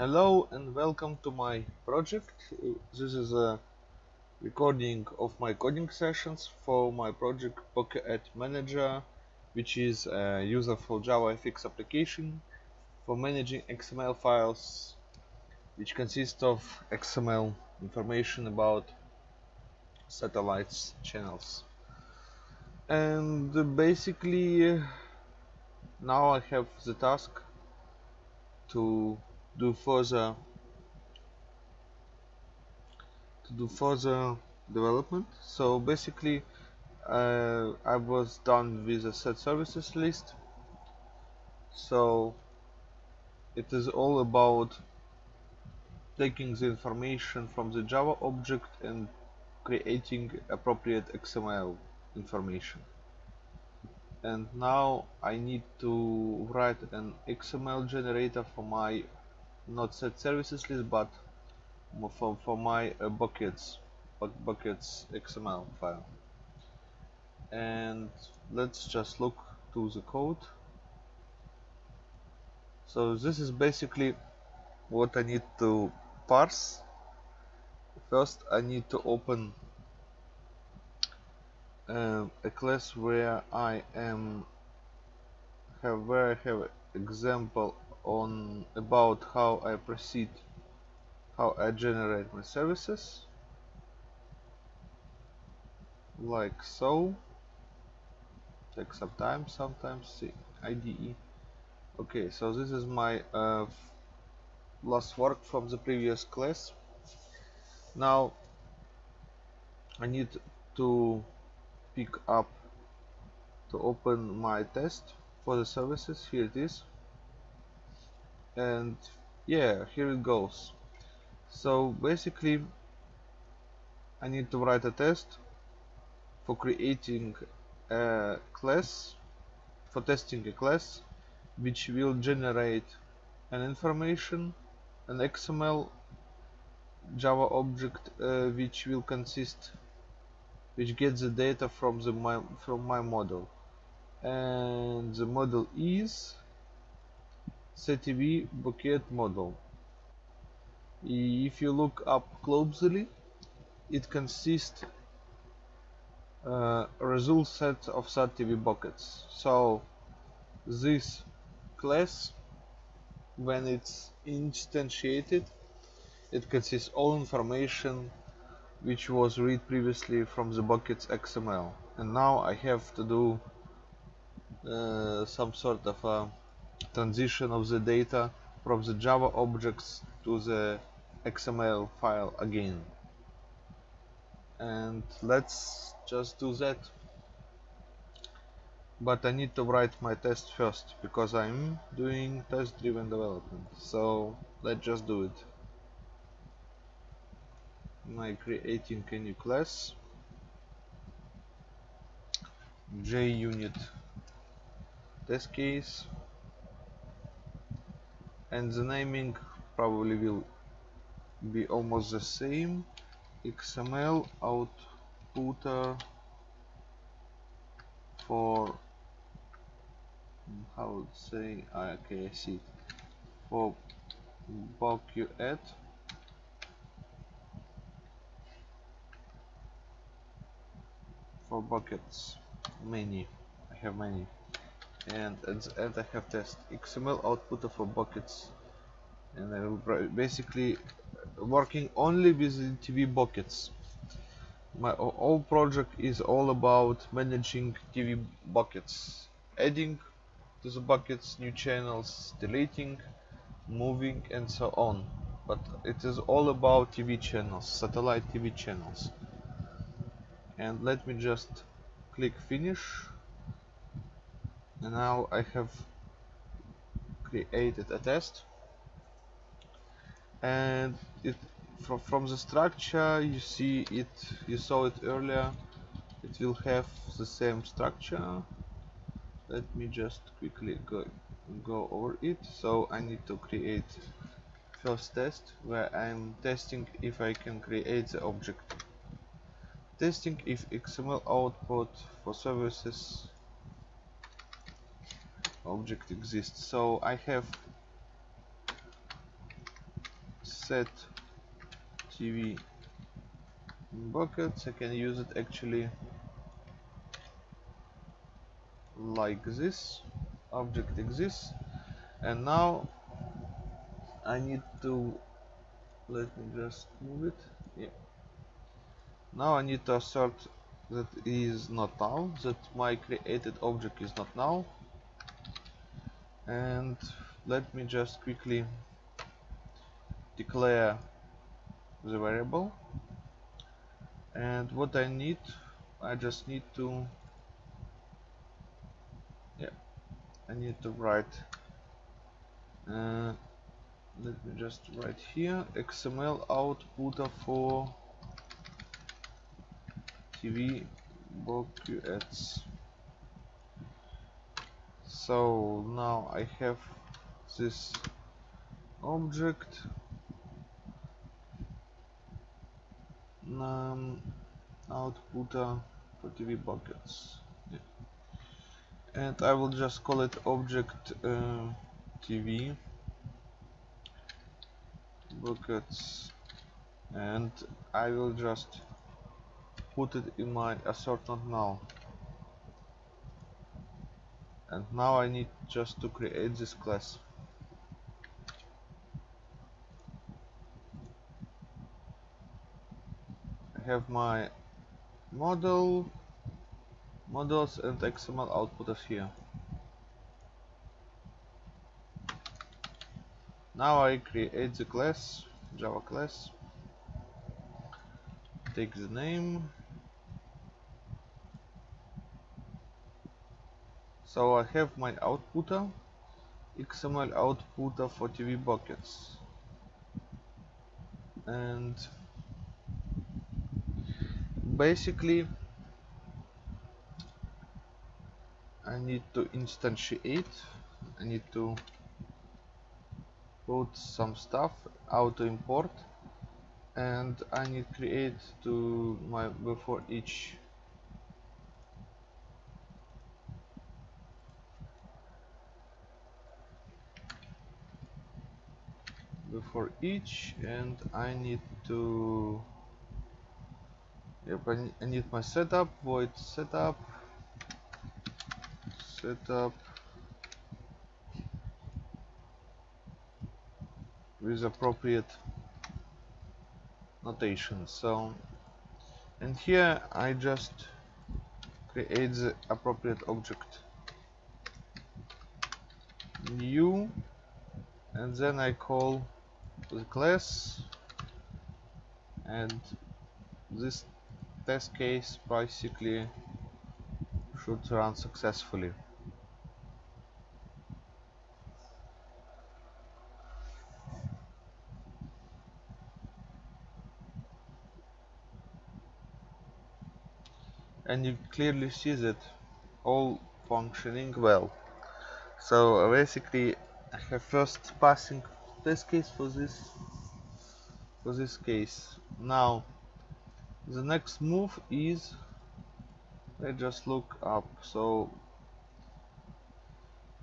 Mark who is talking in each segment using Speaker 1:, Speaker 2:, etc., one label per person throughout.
Speaker 1: Hello and welcome to my project. This is a recording of my coding sessions for my project Pocket Manager, which is a useful JavaFX application for managing XML files, which consist of XML information about satellites channels. And basically, now I have the task to do further to do further development. So basically uh, I was done with the set services list. So it is all about taking the information from the Java object and creating appropriate XML information. And now I need to write an XML generator for my not set services list but for, for my uh, buckets buckets XML file. And let's just look to the code. So this is basically what I need to parse. First I need to open uh, a class where I am have where I have example on about how I proceed how I generate my services. Like so takes some time sometimes see IDE okay so this is my uh, last work from the previous class. Now I need to pick up to open my test for the services. Here it is and yeah here it goes. So basically I need to write a test for creating a class for testing a class which will generate an information an XML Java object uh, which will consist which gets the data from the my from my model. And the model is SetTV bucket model. If you look up closely, it consists uh, result set of SATTV buckets. So this class, when it's instantiated, it consists all information which was read previously from the buckets XML. And now I have to do uh, some sort of a transition of the data from the Java objects to the XML file again. And let's just do that. But I need to write my test first because I'm doing test driven development. So let's just do it. Am creating a new class. JUnit test case and the naming probably will be almost the same. XML outputter for how would say ah, okay I see for bucket for buckets many. I have many and, I have test XML output of for buckets. And I will basically working only with TV buckets. My whole project is all about managing TV buckets. Adding to the buckets new channels deleting moving and so on. But it is all about TV channels satellite TV channels. And let me just click finish and now I have created a test. And it from, from the structure you see it you saw it earlier. It will have the same structure. Let me just quickly go go over it. So I need to create first test where I'm testing if I can create the object. Testing if XML output for services object exists. So I have set TV buckets. I can use it actually like this. Object exists. And now I need to let me just move it. Yeah. Now I need to assert that is not null that my created object is not null and let me just quickly declare the variable. And what I need I just need to yeah I need to write uh, let me just write here XML output for TV buckets so now I have this object. Um, output for TV buckets. Yeah. and I will just call it object uh, TV buckets. And I will just put it in my assortment now and now I need just to create this class. I have my model models and XML outputters here. Now I create the class Java class. Take the name so I have my outputter XML outputter for TV buckets. And basically I need to instantiate I need to put some stuff auto import. And I need create to my before each before each and I need to yep I need my setup void setup setup with appropriate notation. So and here I just create the appropriate object. New and then I call the class. And this test case basically should run successfully. And you clearly see that all functioning well. So basically have first passing test case for this for this case. Now the next move is let's just look up. So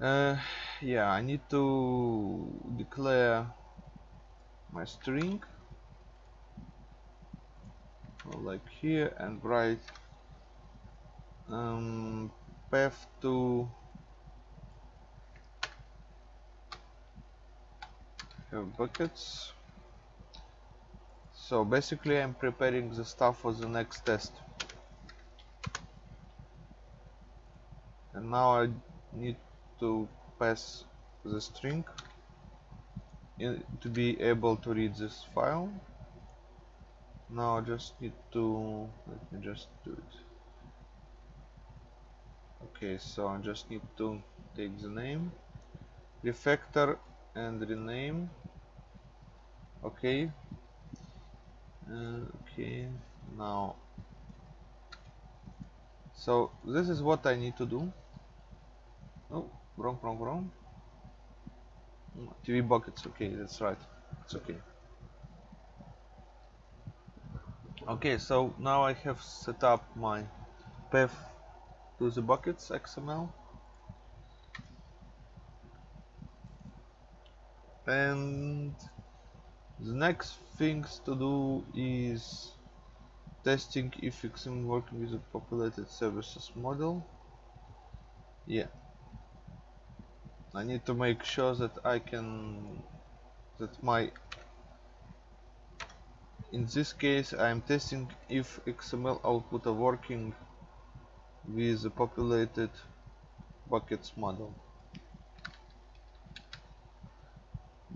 Speaker 1: uh, yeah I need to declare my string. Like here and write um, path to buckets. So basically I'm preparing the stuff for the next test. And now I need to pass the string in, to be able to read this file. Now I just need to let me just do it. Okay so I just need to take the name. Refactor and rename okay. Uh, okay now. So this is what I need to do. Oh wrong wrong wrong. TV buckets okay that's right. It's okay. Okay so now I have set up my path to the buckets XML and the next things to do is testing if XML working with a populated services model. Yeah. I need to make sure that I can that my in this case I am testing if XML output are working with the populated buckets model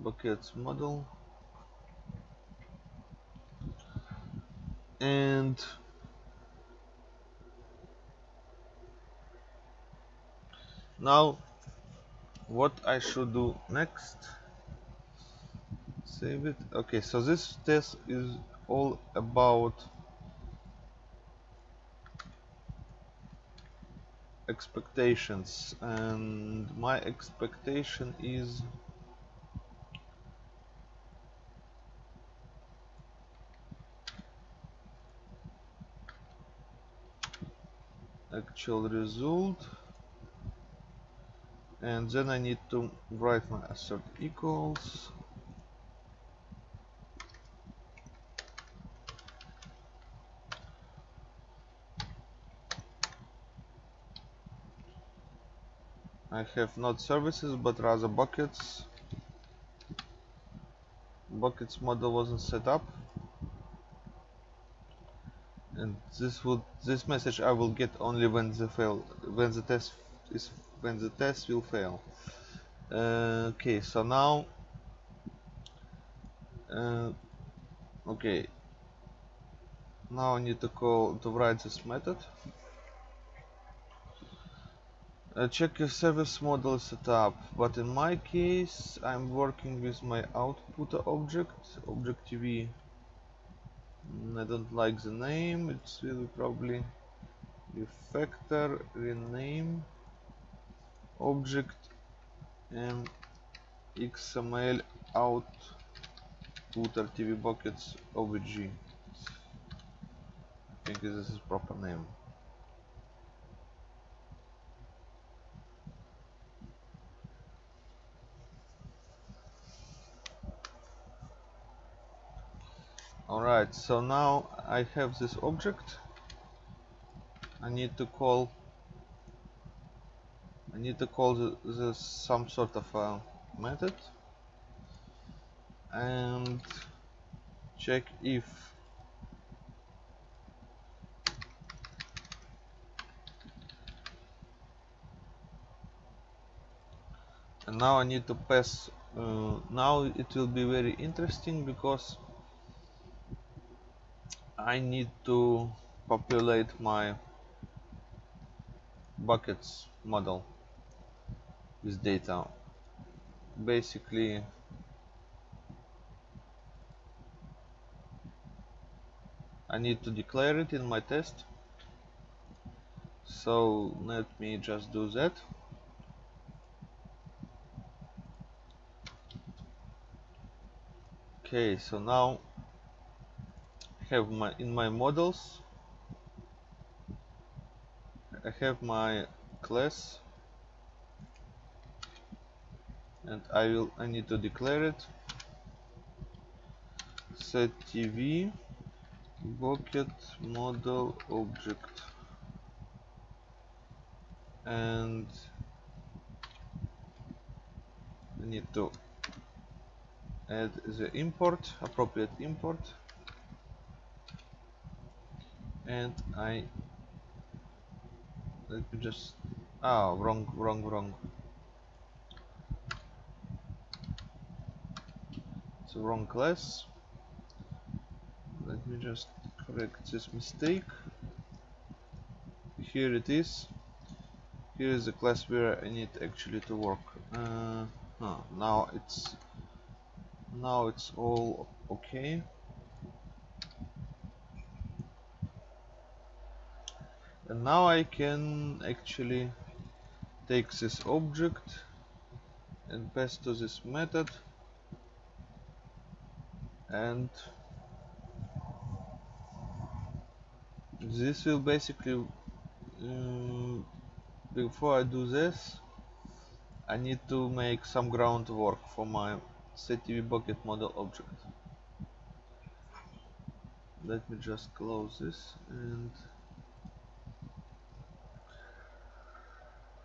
Speaker 1: buckets model and now what I should do next? Save it. Okay so this test is all about expectations. And my expectation is actual result. And then I need to write my assert equals. I have not services but rather buckets. Buckets model wasn't set up and this would this message I will get only when the fail when the test is when the test will fail. Uh, okay so now uh, okay. Now I need to call to write this method. Uh, check if service model is set up but in my case I'm working with my output object object TV I don't like the name. It's really probably refactor rename object and xml out footer tv buckets obj I think this is proper name Alright, so now I have this object. I need to call I need to call the some sort of a method and check if and now I need to pass uh, now it will be very interesting because I need to populate my buckets model with data. Basically I need to declare it in my test. So let me just do that. Okay so now have my in my models. I have my class. And I will I need to declare it. Set TV bucket model object. And I need to add the import appropriate import and I let me just ah wrong wrong wrong. It's a wrong class. Let me just correct this mistake. Here it is. Here is the class where I need actually to work. Uh, now it's now it's all okay and now I can actually take this object and pass to this method and this will basically um, before I do this I need to make some groundwork for my setTV bucket model object. Let me just close this and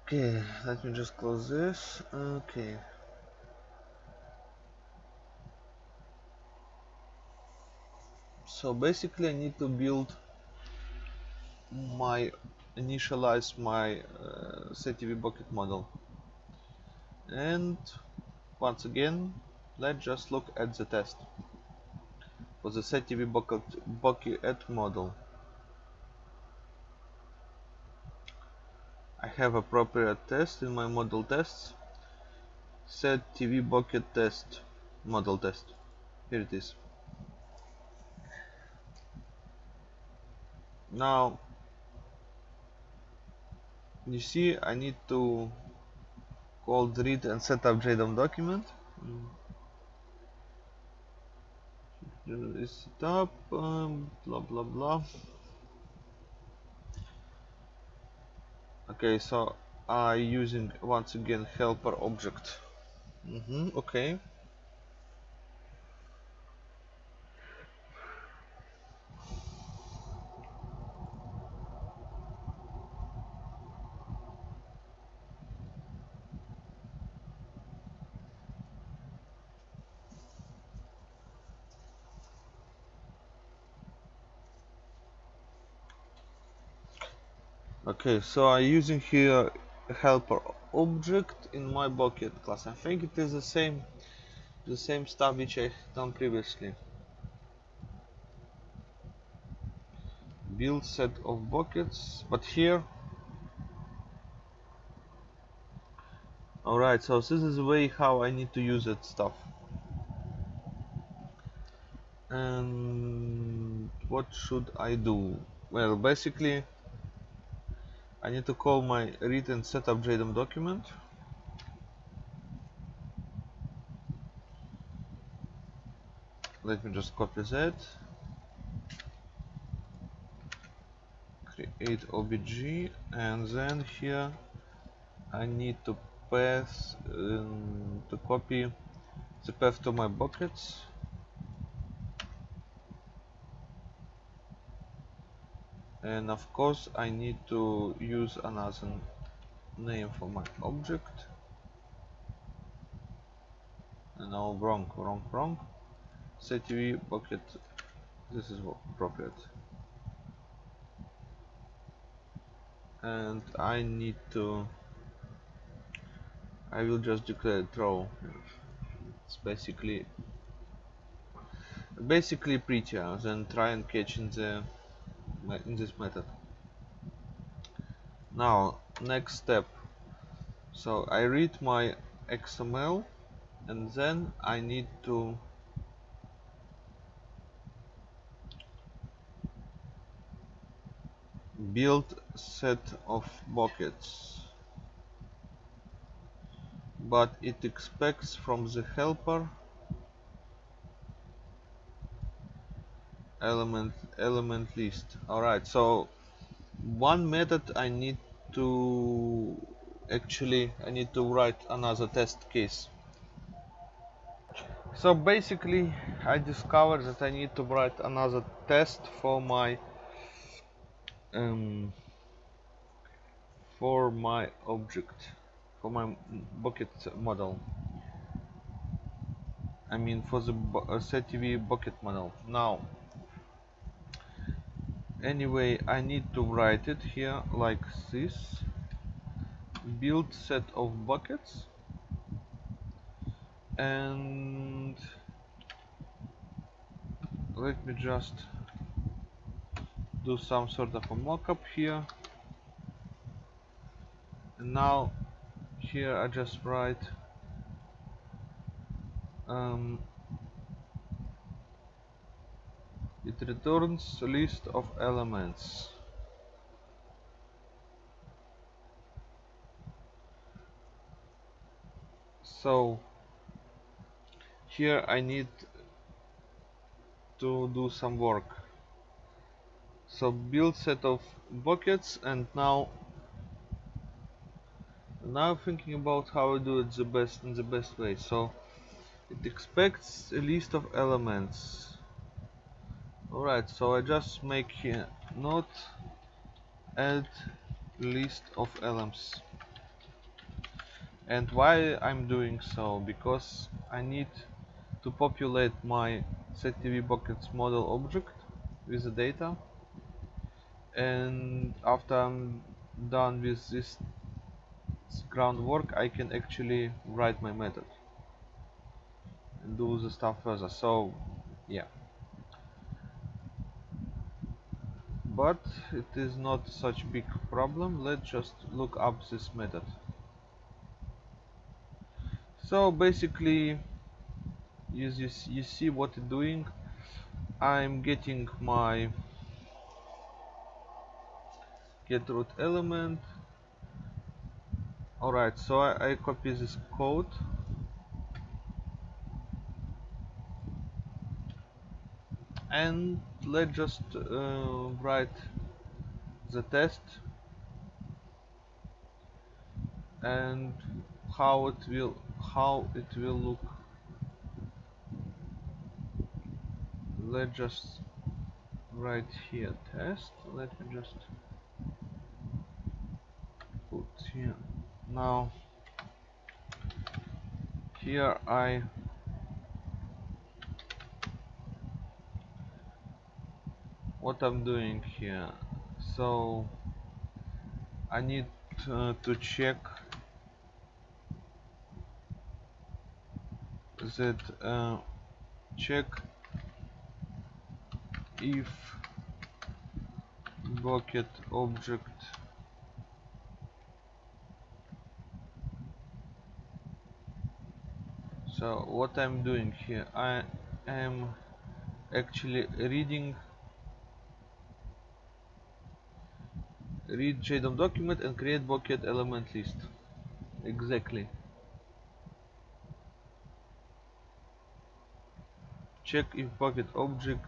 Speaker 1: okay let me just close this. Okay. So basically I need to build my initialize my uh, SetTV bucket model. And once again let's just look at the test for the SetTV bucket bucket model I have appropriate test in my model tests. Set TV bucket test model test. Here it is. Now you see I need to call read and setup JDOM document. Is up um, blah blah blah okay so I using once again helper object. Mm -hmm, okay okay so I'm using here helper object in my bucket class. I think it is the same the same stuff which I done previously. Build set of buckets but here. Alright so this is the way how I need to use that stuff. And what should I do? Well basically I need to call my read and setup JDOM document. Let me just copy that. Create obj and then here I need to pass um, to copy the path to my buckets and of course I need to use another name for my object. No wrong wrong wrong. SetTV bucket. This is appropriate and I need to I will just declare throw it's basically basically prettier than try and catch in the in this method. Now next step. So I read my XML and then I need to build set of buckets. But it expects from the helper element element list. Alright so one method I need to actually I need to write another test case. So basically I discovered that I need to write another test for my um, for my object for my bucket model. I mean for the uh, SetTV bucket model. Now anyway I need to write it here like this. Build set of buckets. And let me just do some sort of a mockup here. And now here I just write um, it returns a list of elements. So here I need to do some work. So build set of buckets and now now thinking about how I do it the best in the best way. So it expects a list of elements alright so I just make here not add list of elements. And why I'm doing so because I need to populate my settv buckets model object with the data. And after I'm done with this groundwork I can actually write my method and do the stuff further. So yeah but it is not such big problem. Let's just look up this method. So basically you, you, you see what it's doing. I'm getting my get root element. Alright so I, I copy this code and let's just uh, write the test and how it will how it will look. Let's just write here test. Let me just put here. Now here I what I'm doing here. So I need uh, to check that uh, check if bucket object so what I'm doing here I am actually reading read JDOM document and create bucket element list. Exactly. Check if bucket object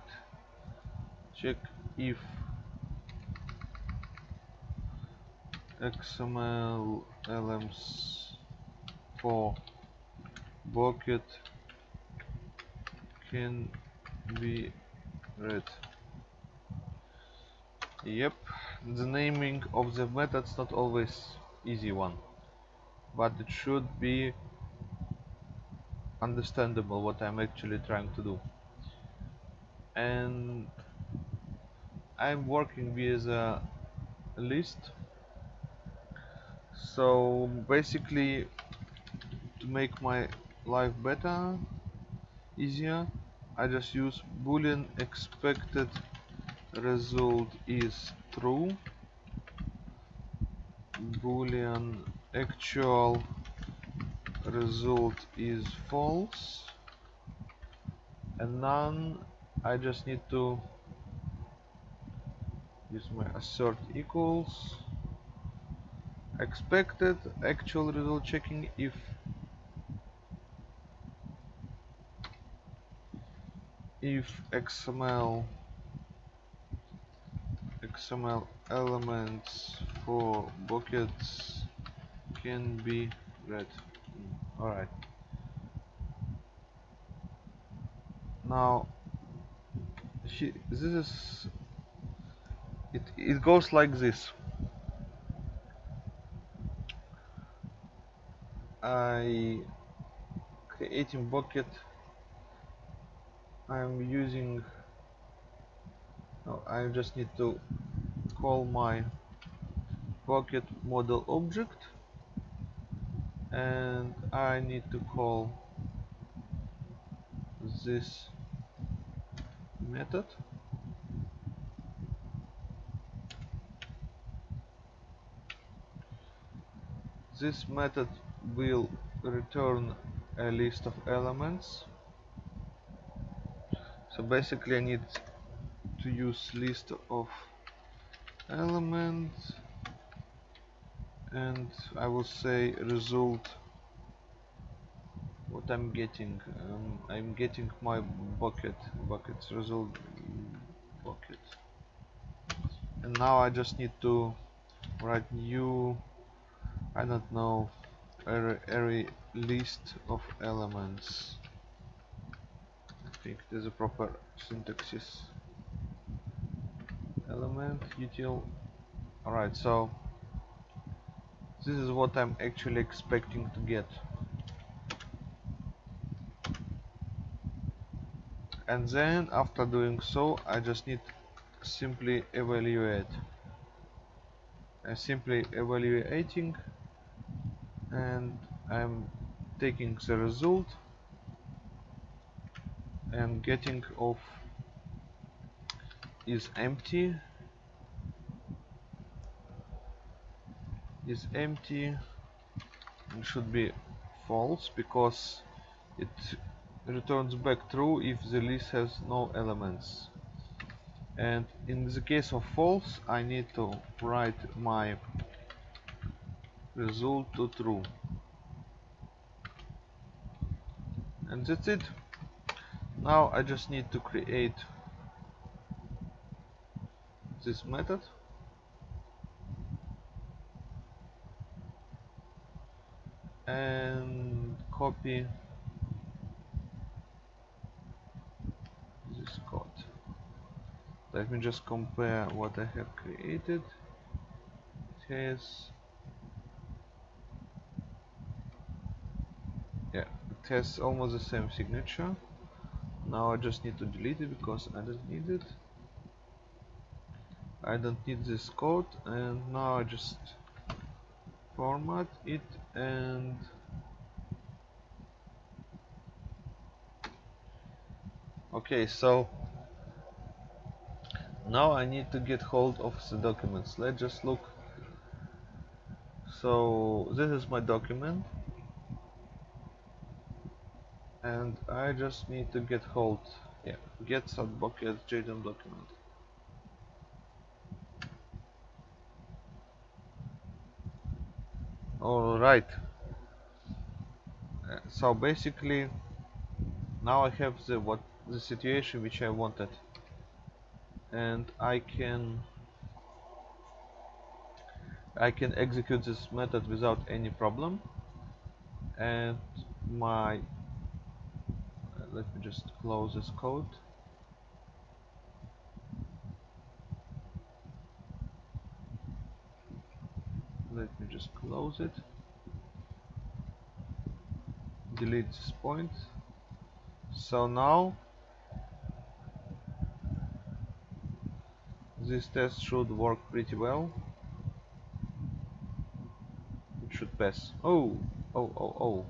Speaker 1: check if XML elements for bucket can be read. Yep the naming of the methods not always easy one. But it should be understandable what I'm actually trying to do. And I'm working with a list. So basically to make my life better easier I just use boolean expected result is true. Boolean actual result is false. And none. I just need to use my assert equals. Expected actual result checking if if XML XML elements for buckets can be read. Hmm, alright. Now this is it it goes like this. I creating bucket I'm using no, I just need to call my bucket model object. And I need to call this method. This method will return a list of elements. So basically I need to use list of elements. And I will say result what I'm getting um, I'm getting my bucket buckets result bucket. And now I just need to write new I don't know array, array list of elements. I think there's a proper syntaxis element util alright so this is what I'm actually expecting to get. And then after doing so I just need simply evaluate. And simply evaluating and I'm taking the result and getting of is empty is empty and should be false because it returns back true if the list has no elements. And in the case of false I need to write my result to true. And that's it. Now I just need to create this method copy. Let me just compare what I have created. It has yeah it has almost the same signature. Now I just need to delete it because I don't need it. I don't need this code and now I just format it and okay so now I need to get hold of the documents. Let's just look. So this is my document. And I just need to get hold. Yeah get bucket JDOM document. Alright. Uh, so basically now I have the what the situation which I wanted. And I can I can execute this method without any problem. And my let me just close this code. Let me just close it. Delete this point. So now this test should work pretty well. It should pass. Oh oh oh oh.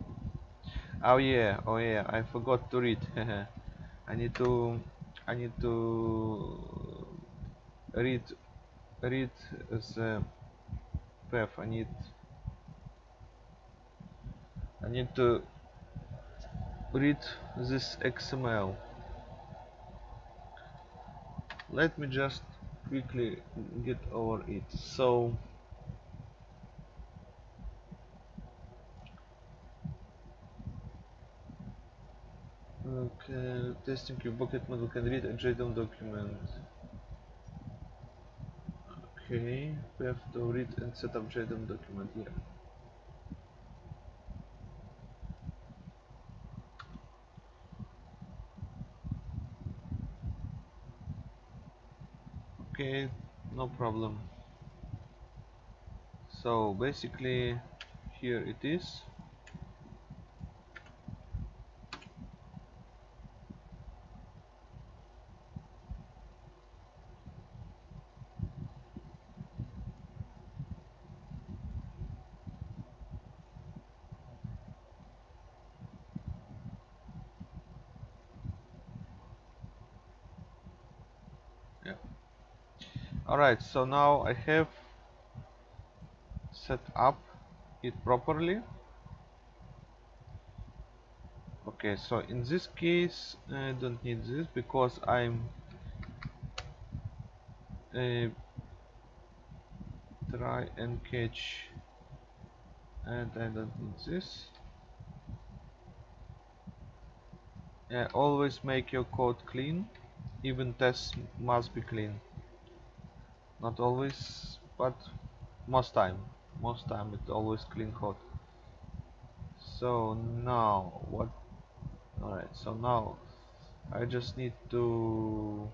Speaker 1: Oh yeah oh yeah I forgot to read. I need to I need to read read the path. I need I need to read this XML let me just quickly get over it. So okay testing your bucket model can read a JDOM document. Okay we have to read and set up JDOM document here okay no problem. So basically here it is alright so now I have set up it properly. Okay so in this case I don't need this because I'm uh, try and catch and I don't need this. Yeah, always make your code clean. Even tests must be clean not always but most time most time it always clean code so now what alright so now I just need to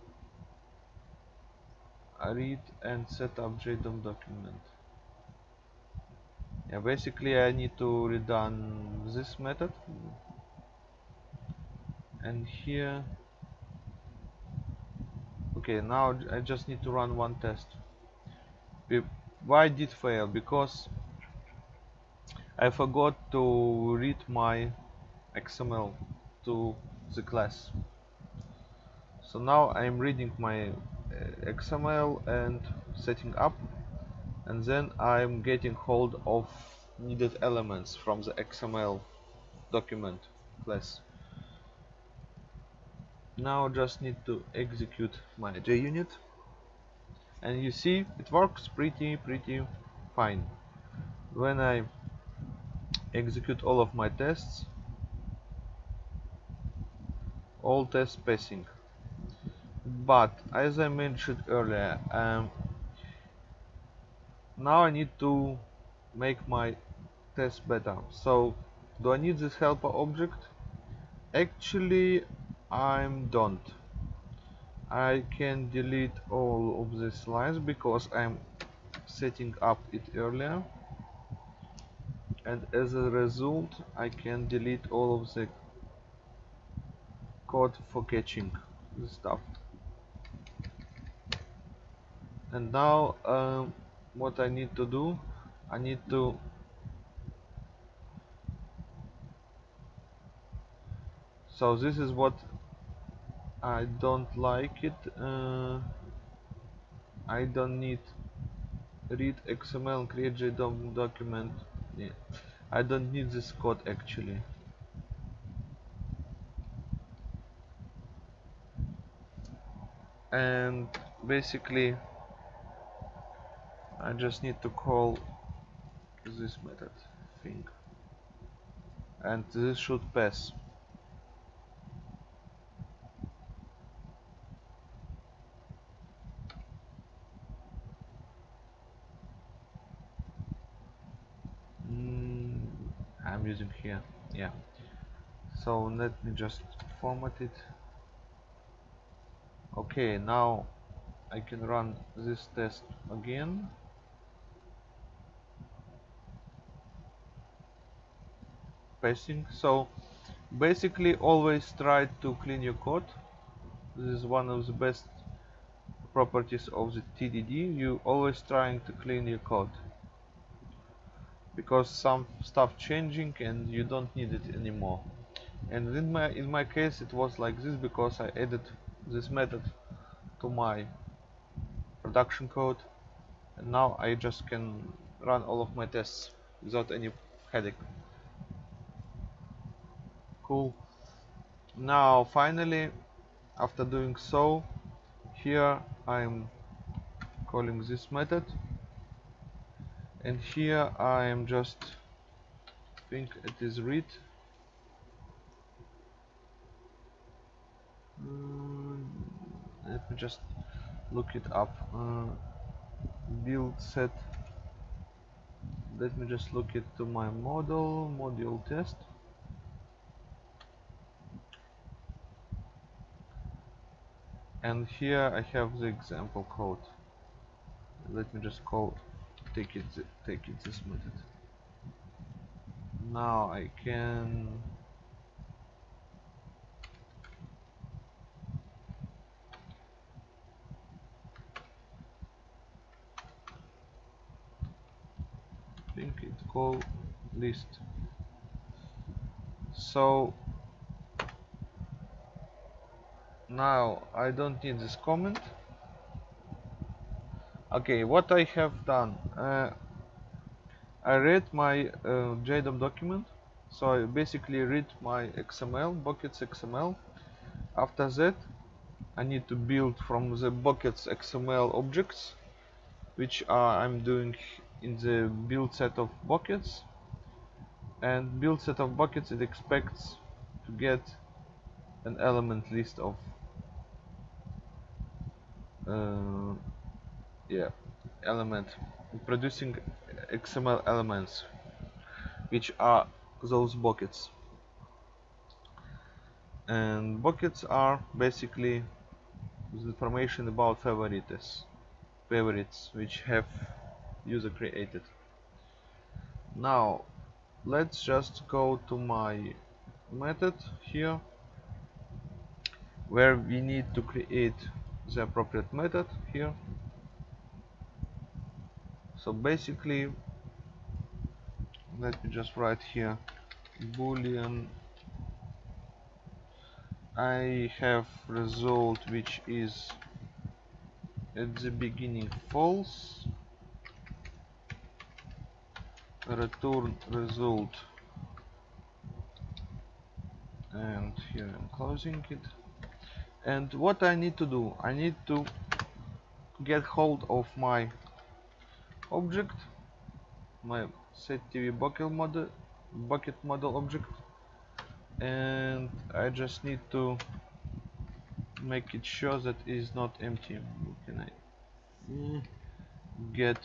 Speaker 1: read and set up JDOM document. Yeah basically I need to redone this method. And here okay now I just need to run one test. Why did fail? Because I forgot to read my XML to the class. So now I'm reading my uh, XML and setting up and then I'm getting hold of needed elements from the XML document class now just need to execute my JUnit and you see it works pretty pretty fine. When I execute all of my tests all tests passing. But as I mentioned earlier um, now I need to make my test better. So do I need this helper object? Actually I don't. I can delete all of these lines because I'm setting up it earlier. And as a result I can delete all of the code for catching the stuff. And now um, what I need to do I need to so this is what I don't like it uh, I don't need read XML create JDOM document. Yeah. I don't need this code actually. And basically I just need to call this method thing. And this should pass mm, I'm using here yeah. So let me just format it. Okay now I can run this test again. Passing. So basically always try to clean your code. This is one of the best properties of the TDD you always trying to clean your code because some stuff changing and you don't need it anymore. And in my in my case it was like this because I added this method to my production code and now I just can run all of my tests without any headache. Cool. Now finally after doing so here I'm calling this method and here I am just think it is read. Mm, let me just look it up. Uh, build set. Let me just look it to my model module test. And here I have the example code. Let me just call take it take it this method now I can think it call list. So now I don't need this comment okay what I have done uh, I read my uh, JDOM document. So I basically read my XML buckets XML after that I need to build from the buckets XML objects which I'm doing in the build set of buckets. And build set of buckets it expects to get an element list of uh, yeah. Element. Producing XML elements which are those buckets. And buckets are basically information about favorites favorites which have user created. Now let's just go to my method here where we need to create the appropriate method here so basically let me just write here boolean I have result which is at the beginning false return result and here I'm closing it. And what I need to do I need to get hold of my object. My setTV bucket model bucket model object. And I just need to make it sure that it is not empty. Can I get?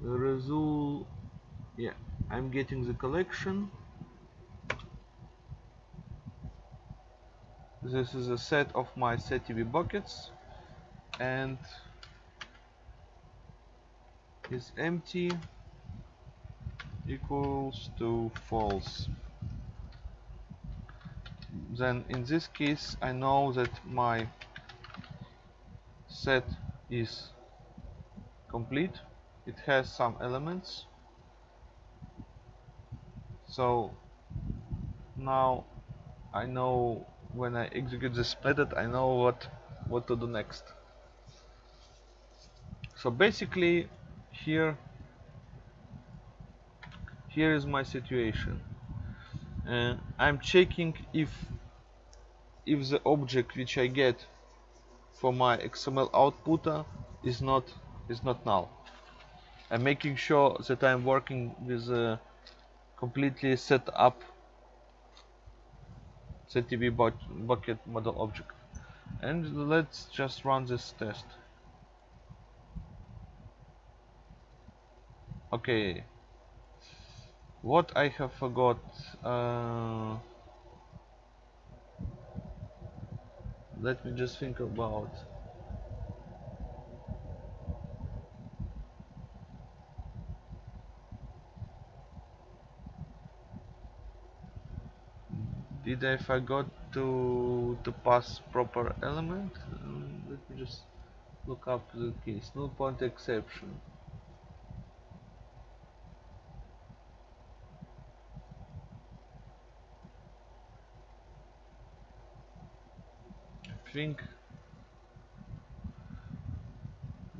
Speaker 1: Result yeah I'm getting the collection. This is a set of my setTV buckets. And is empty equals to false. Then in this case I know that my set is complete. It has some elements. So now I know when I execute this method I know what what to do next. So basically here here is my situation. Uh, I'm checking if if the object which I get for my XML outputter is not is not null. I'm making sure that I'm working with a completely set up setTV bucket model object. And let's just run this test okay. What I have forgot uh, let me just think about. Did I forgot to to pass proper element? Um, let me just look up the case. Null point exception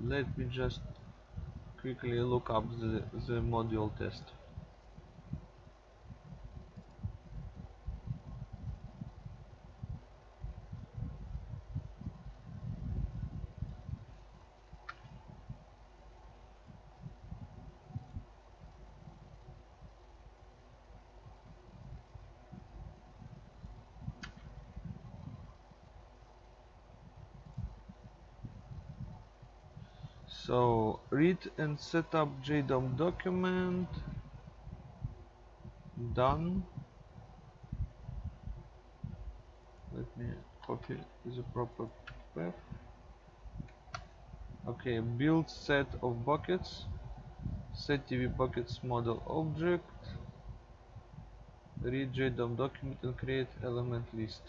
Speaker 1: Let me just quickly look up the, the module test so read and set up JDOM document. Done. Let me copy the proper path. Okay build set of buckets. setTV buckets model object. Read JDOM document and create element list.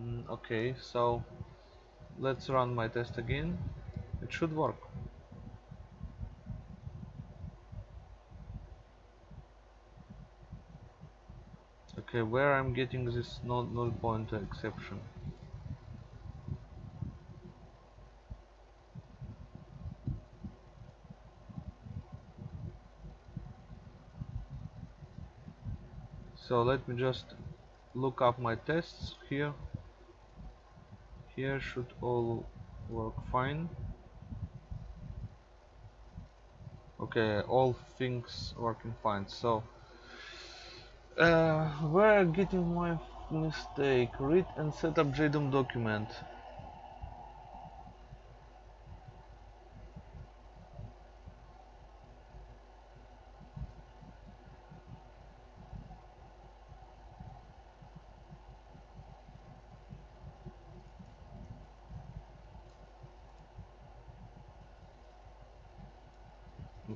Speaker 1: Mm, okay so let's run my test again. It should work. Okay where I'm getting this null, null pointer exception? So let me just look up my tests here here should all work fine. Okay all things working fine. So uh, where I'm getting my mistake. Read and set up JDOM document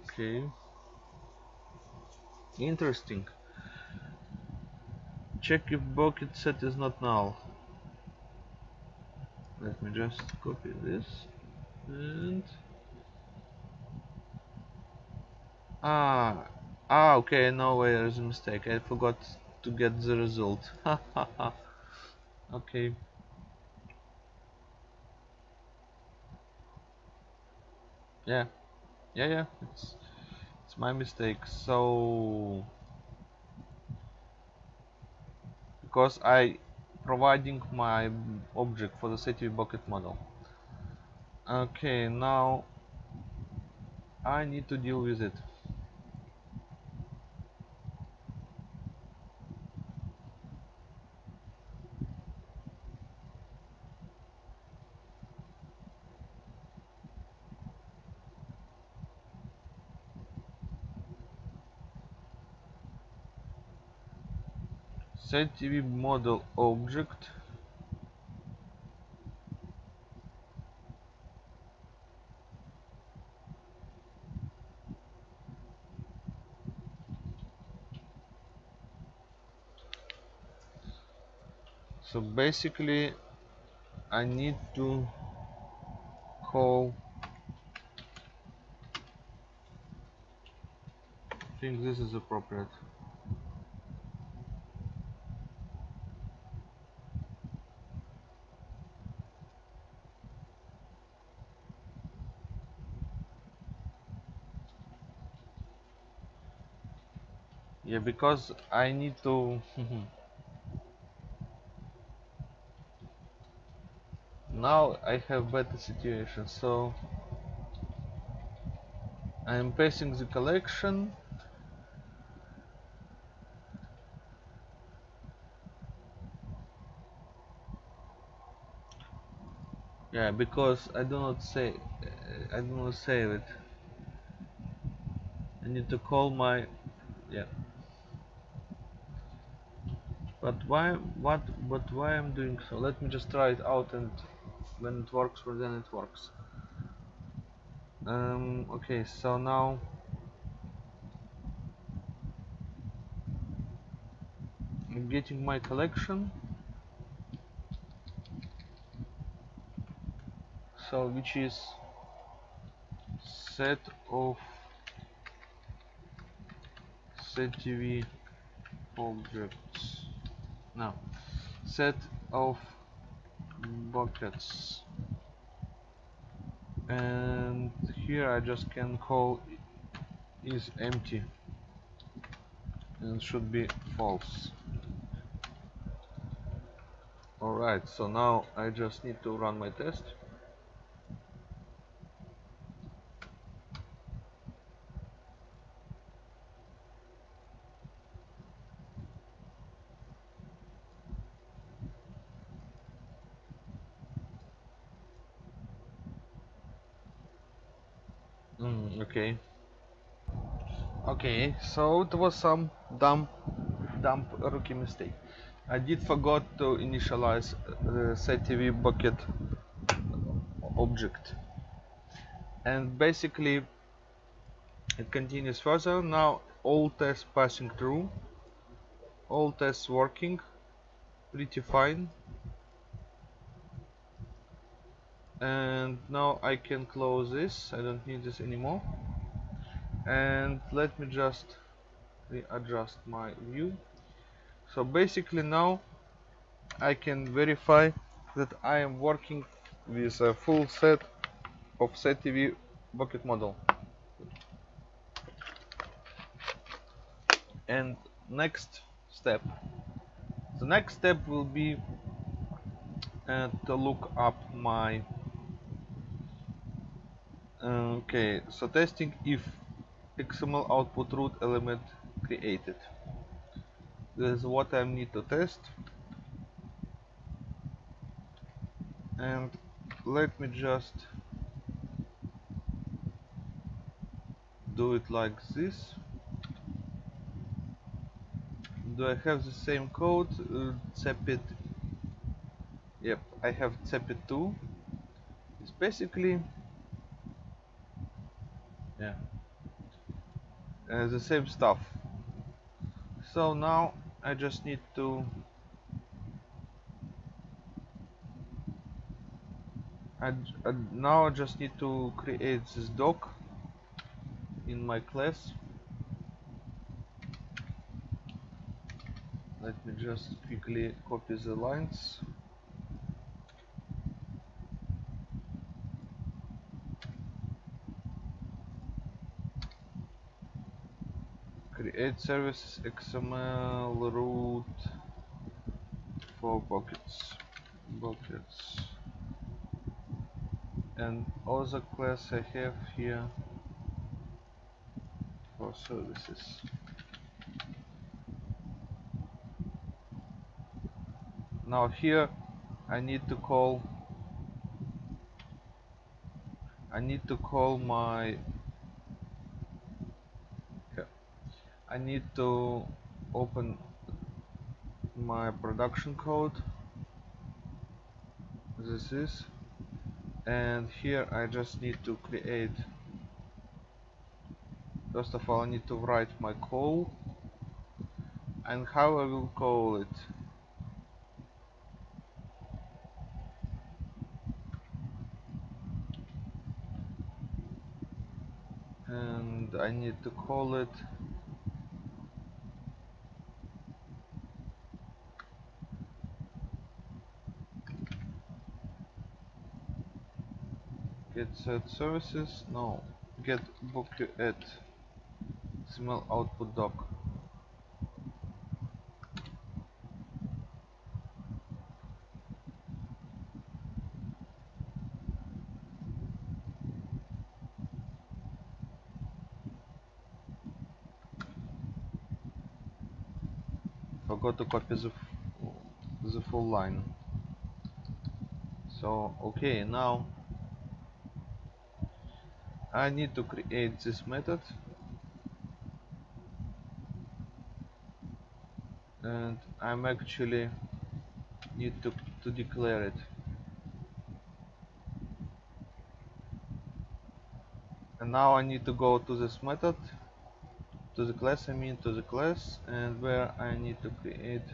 Speaker 1: okay interesting. Check if bucket set is not null. Let me just copy this and ah ah okay no way there's a mistake. I forgot to get the result. Okay. Yeah. Yeah yeah it's it's my mistake so because I providing my object for the setTV bucket model. Okay now I need to deal with it setTV model object. So basically I need to call I think this is appropriate yeah because I need to now I have better situation so I'm passing the collection. Yeah because I do not say I do not save it. I need to call my yeah but why what but why I'm doing so? Let me just try it out and when it works then it works. Um, okay so now I'm getting my collection. So which is set of setTV objects now set of buckets. And here I just can call is empty and should be false. Alright so now I just need to run my test Mm, okay. Okay, so it was some dumb, dumb rookie mistake. I did forgot to initialize uh, the setTV bucket object. And basically it continues further. Now all tests passing through. All tests working pretty fine. and now I can close this I don't need this anymore and let me just readjust my view. So basically now I can verify that I am working with a full set of setTV bucket model. And next step. The next step will be uh, to look up my okay so testing if XML output root element created. This is what I need to test. And let me just do it like this. Do I have the same code? Uh, yep I have cepit 2 it's basically yeah uh, the same stuff. So now I just need to I, I, now I just need to create this doc in my class. Let me just quickly copy the lines create services XML root for buckets. Buckets. And other class I have here for services. Now here I need to call I need to call my I need to open my production code. This is. And here I just need to create. First of all I need to write my call. And how I will call it. And I need to call it get set services. No. Get book at XML output doc. Forgot to copy the, the full line. So okay now I need to create this method. And I'm actually need to, to declare it. And now I need to go to this method to the class I mean to the class and where I need to create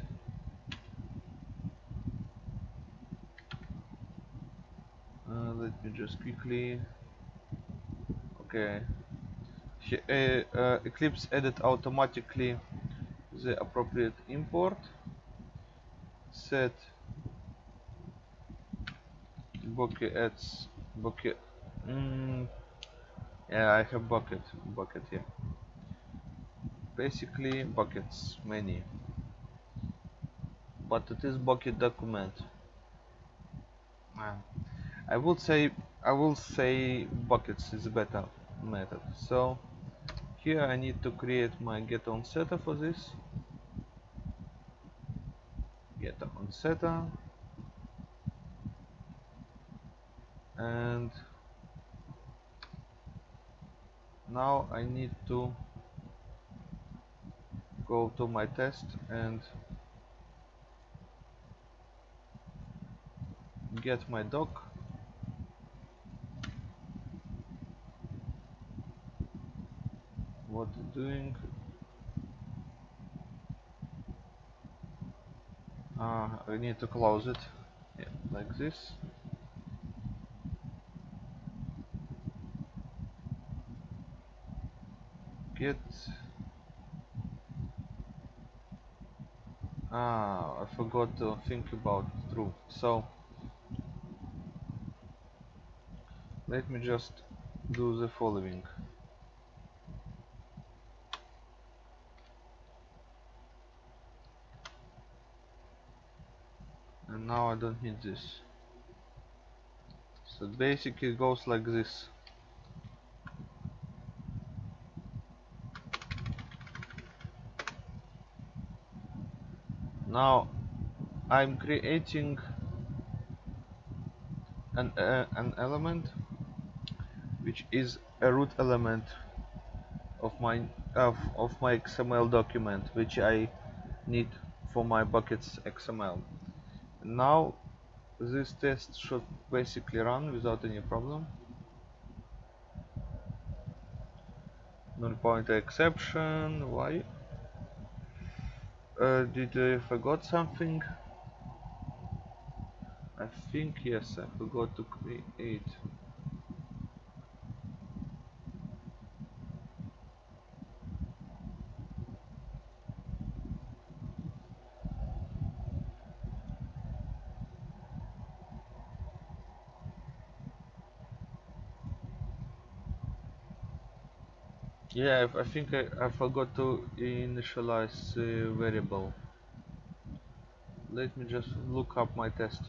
Speaker 1: uh, let me just quickly okay uh, uh, Eclipse added automatically the appropriate import. Set bucket. buckets bucket mm, yeah I have bucket bucket here. Basically buckets many. But it is bucket document. I would say I will say buckets is better method. So here I need to create my get on setter for this. Get on setter. And now I need to go to my test and get my doc what doing. Uh, I need to close it. Yeah, like this. Get. Ah I forgot to think about true. So let me just do the following and now I don't need this. So basically it goes like this. Now I'm creating an, uh, an element which is a root element of my of, of my XML document which I need for my buckets XML now this test should basically run without any problem. Null pointer exception why? Uh, did I forgot something? I think yes I forgot to create Yeah, I, I think I, I forgot to initialize the variable. Let me just look up my test.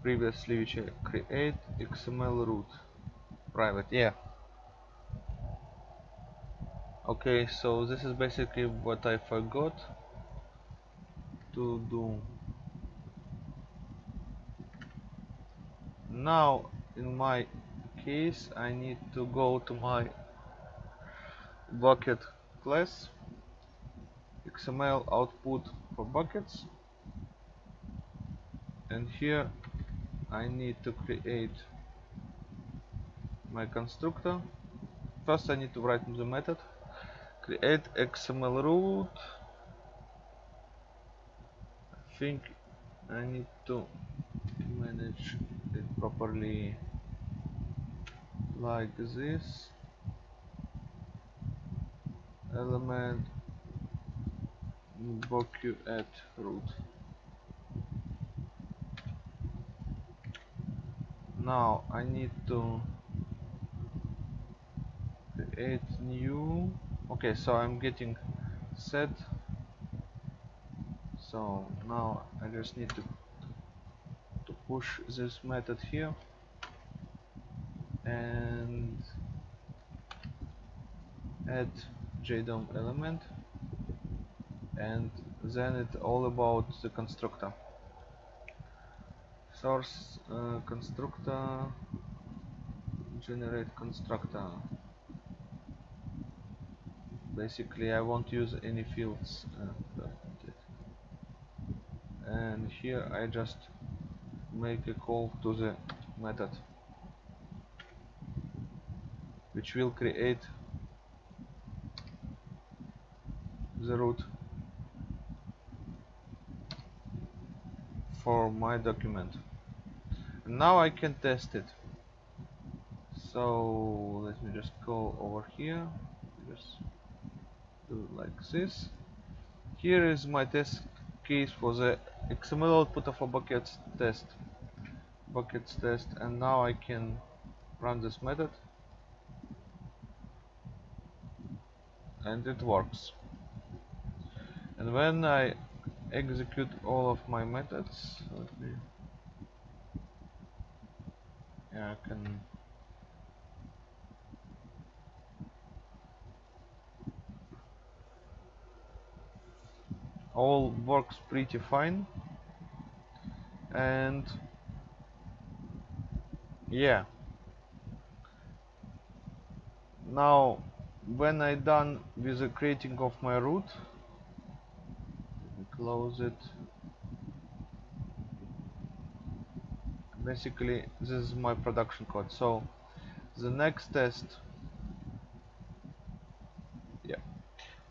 Speaker 1: Previously, which I create XML root private. Yeah. Okay, so this is basically what I forgot to do. Now, in my case, I need to go to my bucket class XML output for buckets. And here I need to create my constructor. First I need to write the method. Create XML root. I think I need to manage it properly like this element boku at root. Now I need to create new. Okay so I'm getting set. So now I just need to to push this method here. And add JDOM element and then it's all about the constructor. Source uh, constructor generate constructor. Basically I won't use any fields uh, and here I just make a call to the method which will create the root for my document. And now I can test it. So let me just go over here. Just do like this. Here is my test case for the XML output of a buckets test. Buckets test and now I can run this method. And it works and when I execute all of my methods let me yeah I can all works pretty fine. And yeah. Now when I done with the creating of my root close it. Basically this is my production code. So the next test yeah.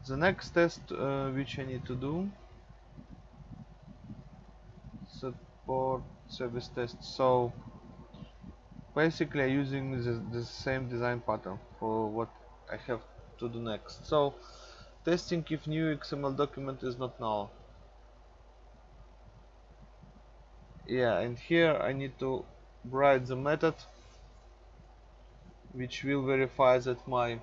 Speaker 1: The next test uh, which I need to do support service test. So basically using the, the same design pattern for what I have to do next. So testing if new XML document is not null yeah and here I need to write the method which will verify that my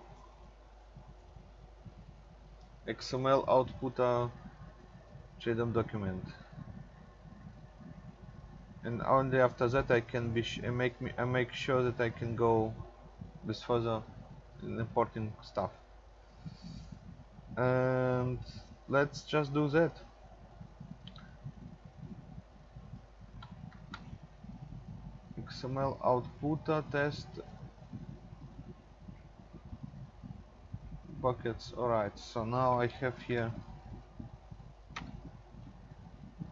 Speaker 1: XML output a JDOM document. And only after that I can be make me I make sure that I can go with further importing stuff. And let's just do that XML output test. Buckets alright so now I have here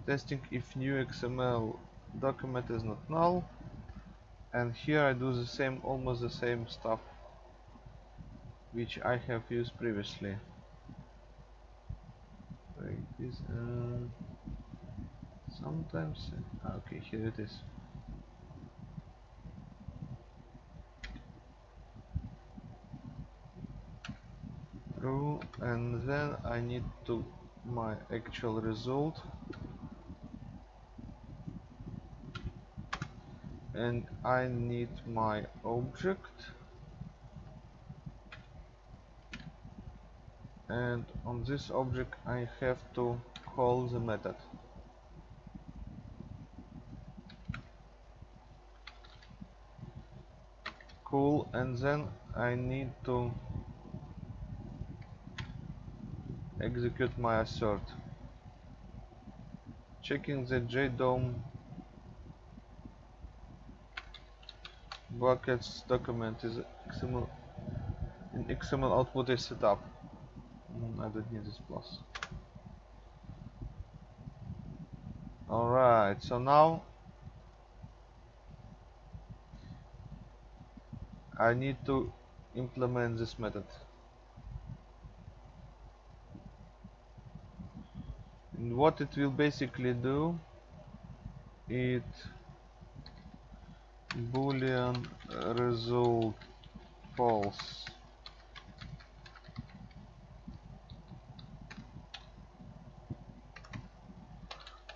Speaker 1: testing if new XML document is not null. And here I do the same almost the same stuff which I have used previously. Wait, this uh, sometimes ah, okay here it is true and then I need to my actual result. And I need my object. And on this object I have to call the method. Cool and then I need to execute my assert checking the JDOM buckets document is XML in XML output is set up. Mm, I don't need this plus. Alright so now I need to implement this method what it will basically do it boolean result false.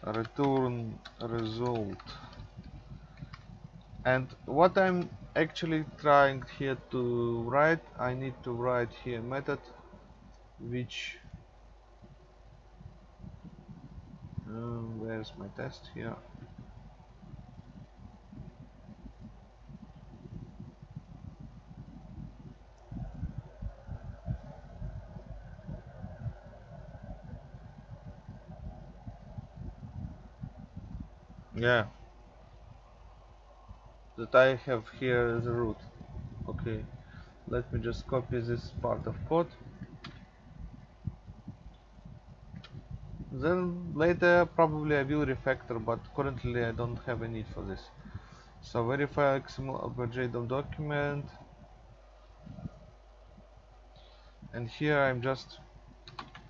Speaker 1: Return result. And what I'm actually trying here to write I need to write here method which uh, where's my test here. Yeah. That I have here the root. Okay. Let me just copy this part of code then later probably I will refactor but currently I don't have a need for this. So verify XML JDOM document. And here I'm just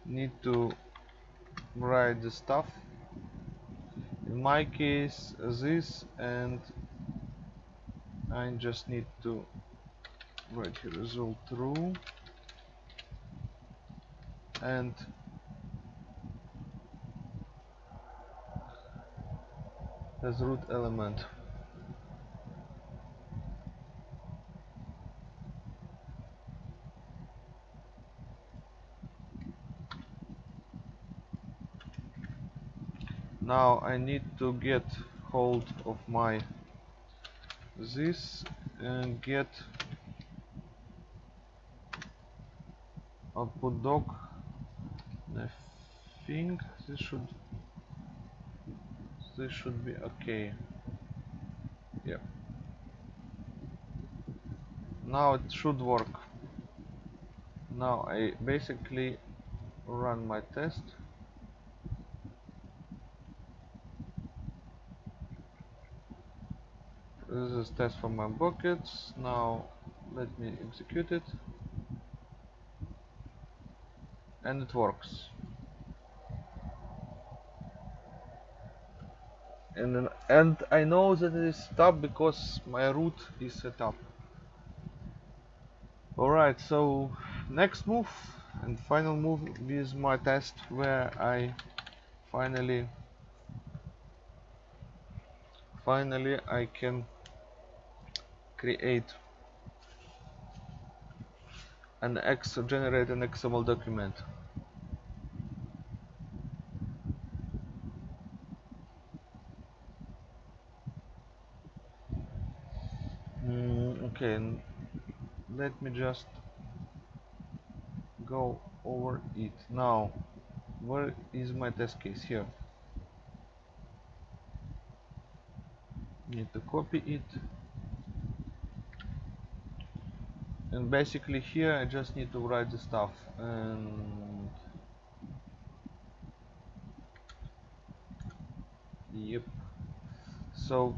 Speaker 1: need to write the stuff. In my case this and I just need to write here result true and as root element. Now I need to get hold of my this and get output doc. I think this should this should be okay. Yep. Now it should work. Now I basically run my test. This is test for my buckets. Now let me execute it. And it works and and I know that it is set up because my root is set up. Alright so next move and final move is my test where I finally finally I can create an X generate an XML document mm, okay let me just go over it. Now where is my test case? Here. Need to copy it. And basically here I just need to write the stuff. And yep. So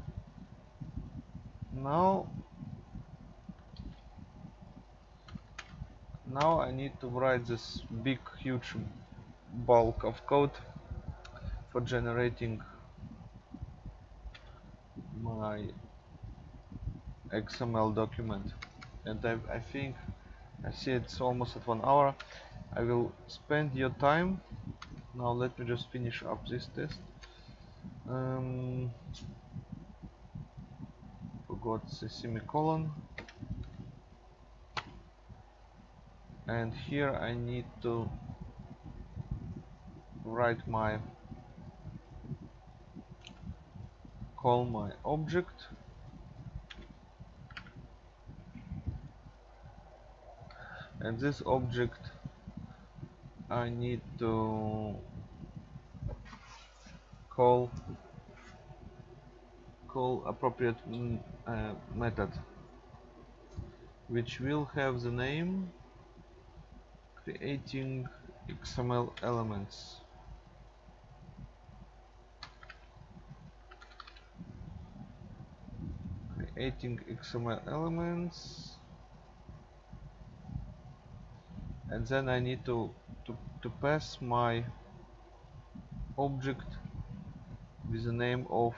Speaker 1: now now I need to write this big huge bulk of code for generating my XML document. And I, I think I see it's almost at one hour. I will spend your time. Now let me just finish up this test. Um, forgot the semicolon and here I need to write my call my object. And this object I need to call call appropriate mm, uh, method which will have the name creating XML elements. Creating XML elements. And then I need to, to, to pass my object with the name of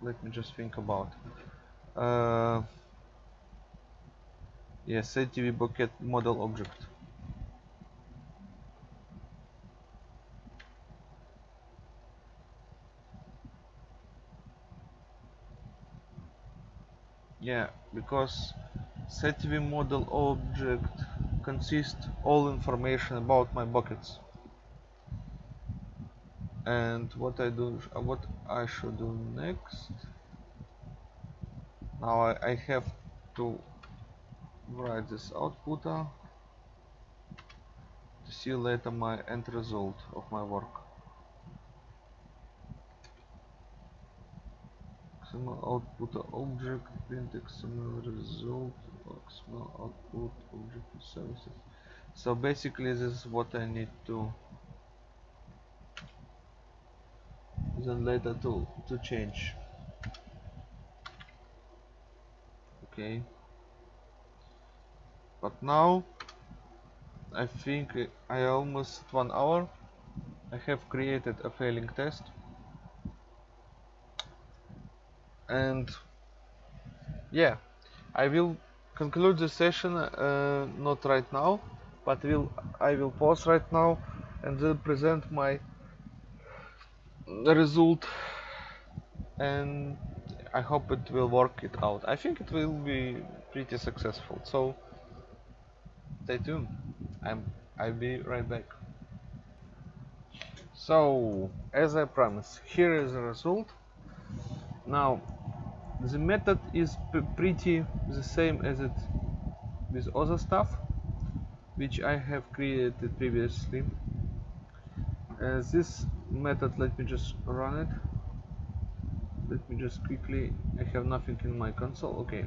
Speaker 1: let me just think about uh, yes ATV bucket model object yeah because SetTV model object consists all information about my buckets. And what I do uh, what I should do next? Now I, I have to write this outputter to see later my end result of my work XML output object print XML result XML output object services. So basically this is what I need to then later to to change. Okay. But now I think I almost one hour. I have created a failing test and yeah I will conclude the session uh, not right now but will I will pause right now and then present my result. And I hope it will work it out. I think it will be pretty successful. So stay tuned. I'm I'll be right back. So as I promised here is the result. Now the method is pretty the same as it with other stuff which I have created previously. Uh, this method let me just run it. Let me just quickly I have nothing in my console okay.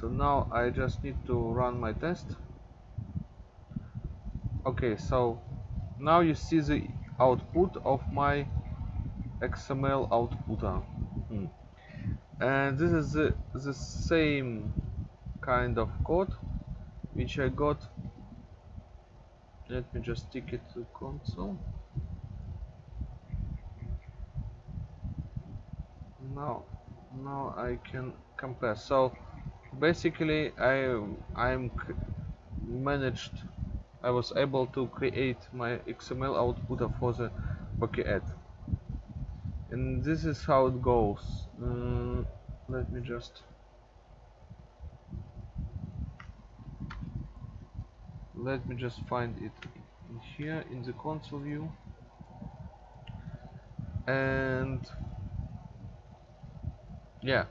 Speaker 1: So now I just need to run my test. Okay so now you see the output of my XML outputter hmm and this is the, the same kind of code which I got. Let me just stick it to console. Now now I can compare. So basically I I'm managed I was able to create my XML output for the bucket and this is how it goes. Uh, let me just let me just find it in here in the console view. And yeah.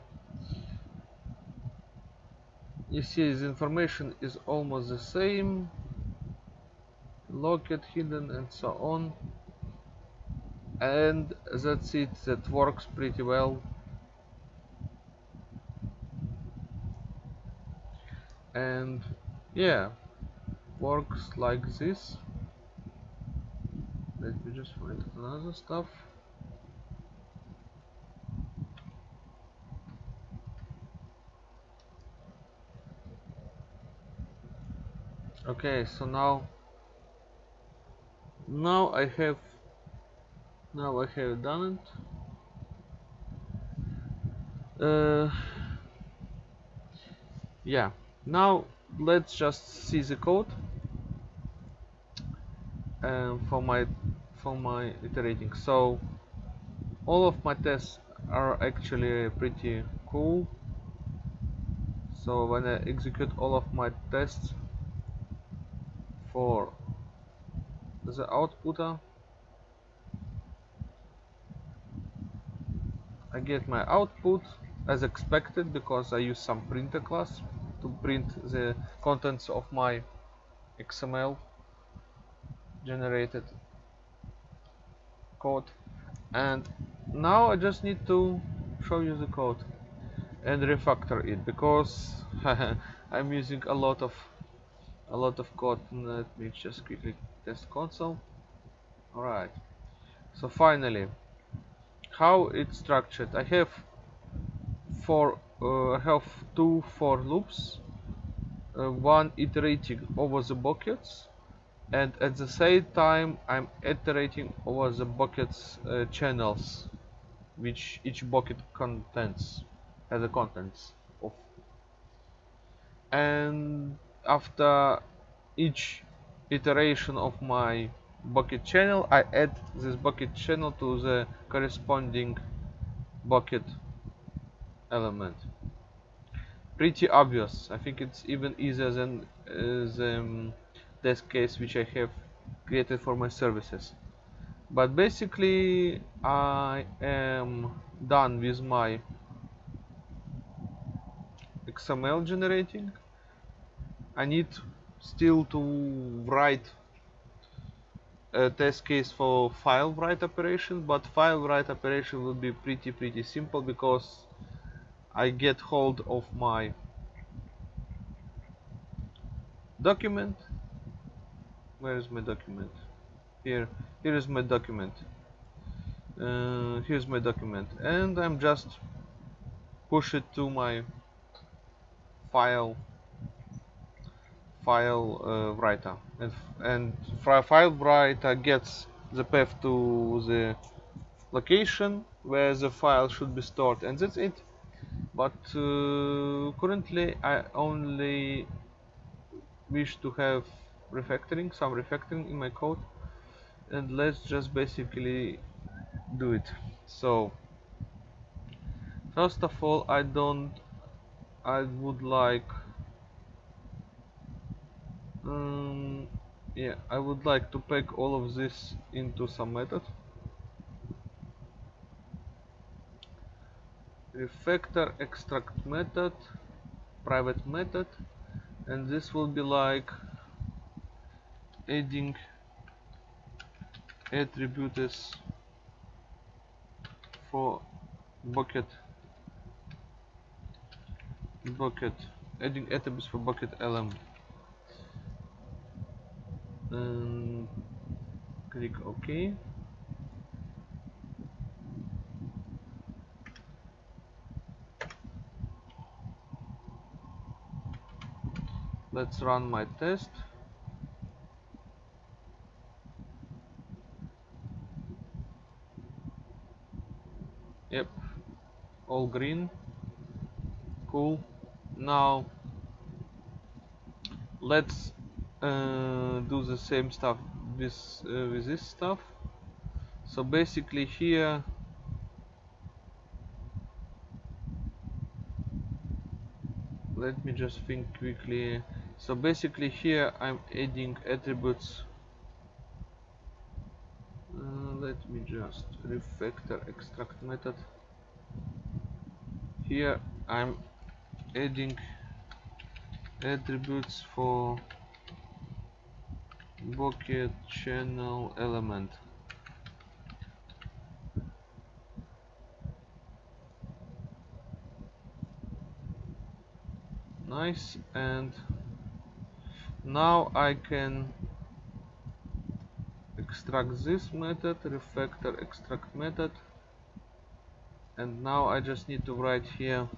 Speaker 1: You see the information is almost the same. Locked hidden and so on. And that's it that works pretty well. And yeah works like this. Let me just find another stuff. Okay so now now I have now I have done it. Uh, yeah. Now let's just see the code um, for my for my iterating. So all of my tests are actually pretty cool. So when I execute all of my tests for the outputter I get my output as expected because I use some printer class to print the contents of my XML generated code. And now I just need to show you the code and refactor it because I'm using a lot of a lot of code. Let me just quickly test console. Alright so finally how it's structured. I have four uh, have two for loops uh, one iterating over the buckets and at the same time I'm iterating over the buckets uh, channels which each bucket contains has the contents of. And after each iteration of my bucket channel I add this bucket channel to the corresponding bucket element. Pretty obvious. I think it's even easier than uh, the um, case which I have created for my services. But basically I am done with my XML generating. I need still to write a test case for file write operation but file write operation will be pretty pretty simple because I get hold of my document. Where is my document? Here here is my document. Uh, here's my document. And I'm just push it to my file file uh, writer. And, and file writer gets the path to the location where the file should be stored and that's it. But uh, currently I only wish to have refactoring some refactoring in my code and let's just basically do it. So first of all I don't I would like um, yeah I would like to pack all of this into some method. Refactor extract method private method and this will be like adding attributes for bucket bucket adding attributes for bucket lm and click ok. Let's run my test. Yep. All green. Cool. Now let's uh, do the same stuff with uh, with this stuff. So basically here let me just think quickly. So basically here I'm adding attributes. Uh, let me just refactor extract method. Here I'm adding attributes for bucket channel element. Nice and now I can extract this method refactor extract method. And now I just need to write here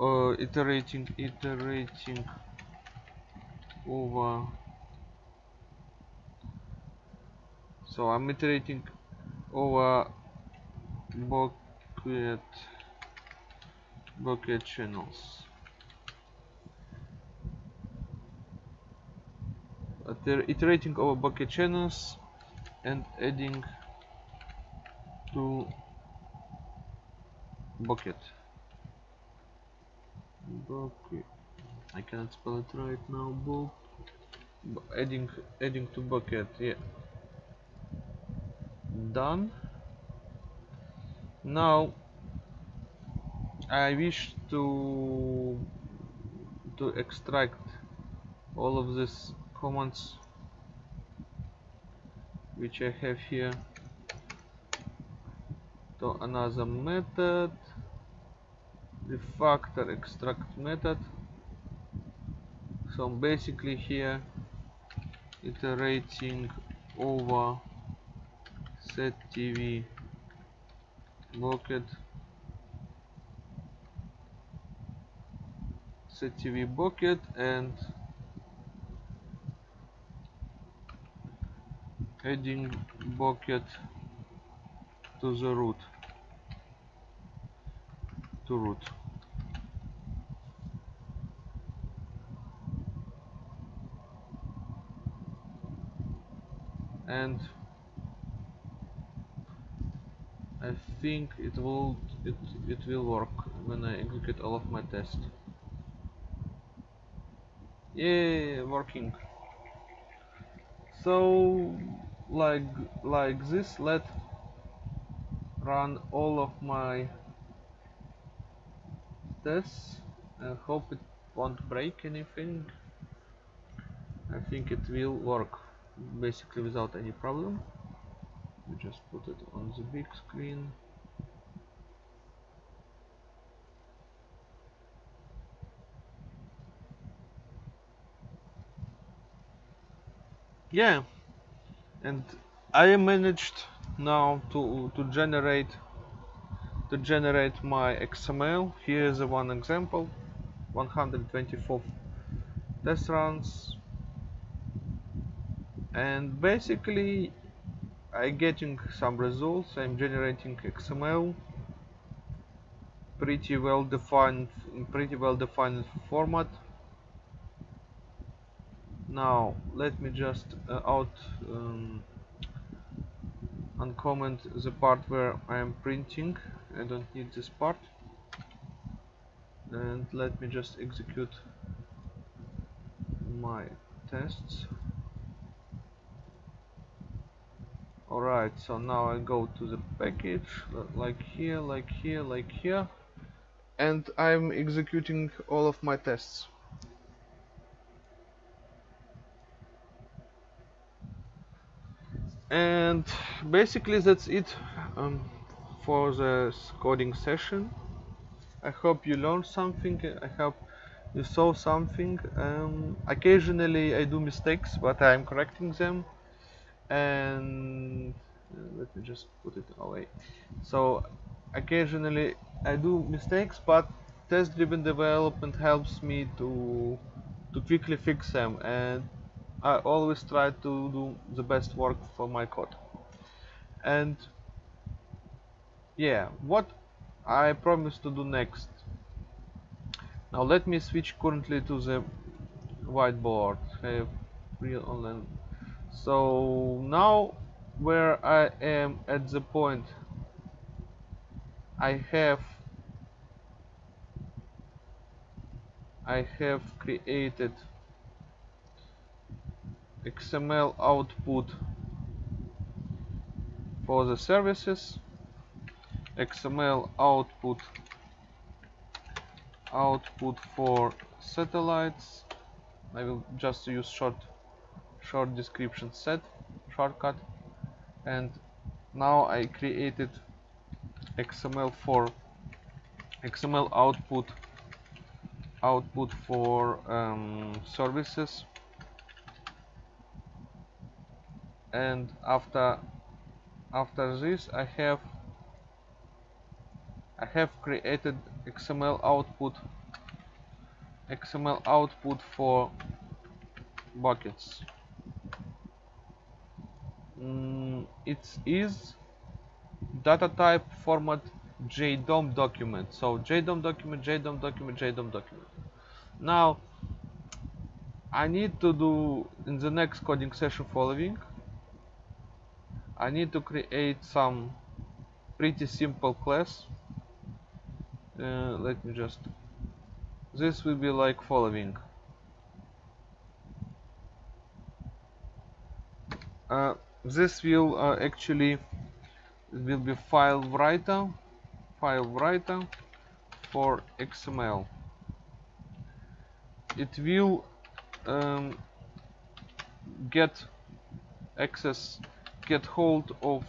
Speaker 1: uh, iterating iterating over. So I'm iterating over bucket bucket channels. Iterating over bucket channels and adding to bucket bucket I cannot spell it right now bu adding adding to bucket yeah. Done. Now I wish to to extract all of these commands which I have here to another method refactor extract method so basically here iterating over set TV bucket. SetTV bucket and adding bucket to the root. To root and I think it will it it will work when I execute all of my tests. Yeah working. So like like this let run all of my tests. I hope it won't break anything. I think it will work basically without any problem. We just put it on the big screen. Yeah and I managed now to to generate to generate my XML here is one example 124 test runs and basically I getting some results. I'm generating XML pretty well defined pretty well defined format. Now let me just uh, out um, uncomment the part where I am printing. I don't need this part. And let me just execute my tests alright so now I go to the package. Like here like here like here. And I'm executing all of my tests. And basically that's it um, for the coding session. I hope you learned something. I hope you saw something. Um, occasionally I do mistakes but I'm correcting them and uh, let me just put it away. So occasionally I do mistakes but test driven development helps me to to quickly fix them. And I always try to do the best work for my code. And yeah what I promise to do next. Now let me switch currently to the whiteboard. Have real online so now where I am at the point I have I have created XML output for the services. XML output output for satellites. I will just use short short description set shortcut and now I created XML for XML output output for um, services. And after after this I have I have created XML output XML output for buckets mm, it is data type format JDOM document. So JDOM document JDOM document JDOM document. Now I need to do in the next coding session following I need to create some pretty simple class. Uh, let me just this will be like following. Uh, this will uh, actually will be file writer file writer for XML it will um, get access get hold of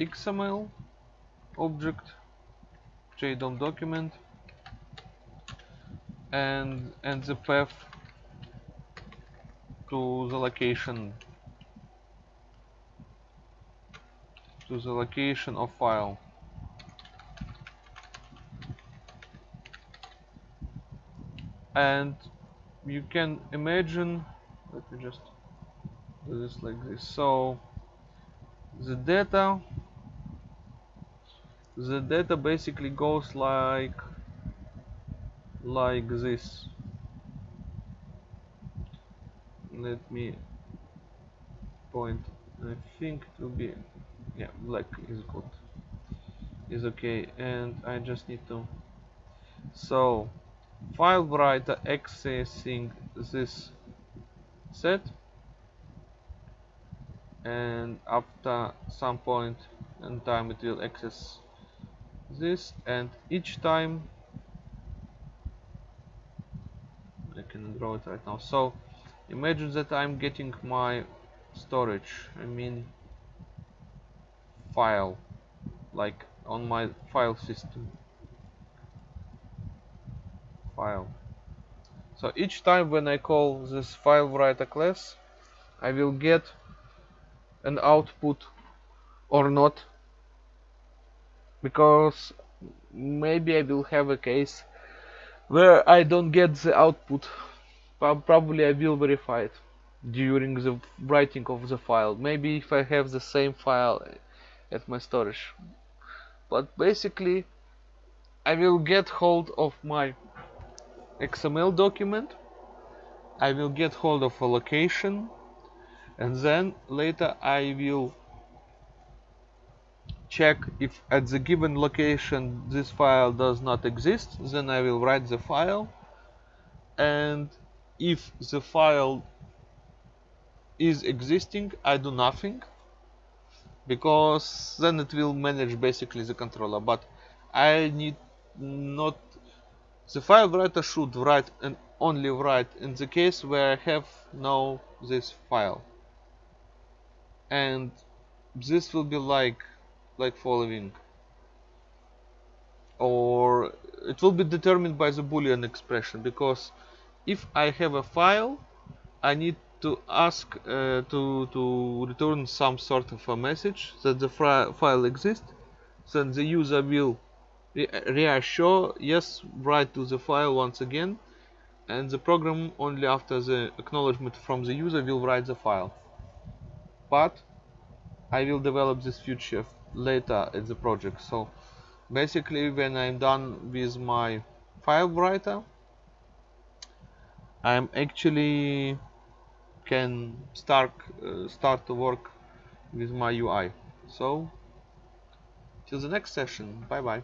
Speaker 1: XML object JDOM document and and the path to the location to the location of file. And you can imagine let me just do this like this. So the data the data basically goes like like this. Let me point I think will be yeah black is good. Is okay and I just need to so file writer accessing this set and after some point in time it will access this and each time I can draw it right now. So imagine that I'm getting my storage I mean file like on my file system. File. So each time when I call this file writer class I will get an output or not because maybe I will have a case where I don't get the output. Probably I will verify it during the writing of the file. Maybe if I have the same file at my storage. But basically I will get hold of my XML document. I will get hold of a location. And then later I will check if at the given location this file does not exist. Then I will write the file. And if the file is existing I do nothing because then it will manage basically the controller. But I need not the file writer should write and only write in the case where I have no this file. And this will be like like following. Or it will be determined by the boolean expression because if I have a file I need to ask uh, to, to return some sort of a message that the file exists then the user will re reassure yes write to the file once again and the program only after the acknowledgement from the user will write the file. But I will develop this feature later in the project. So basically when I'm done with my file writer I'm actually can start uh, start to work with my UI so till the next session. Bye bye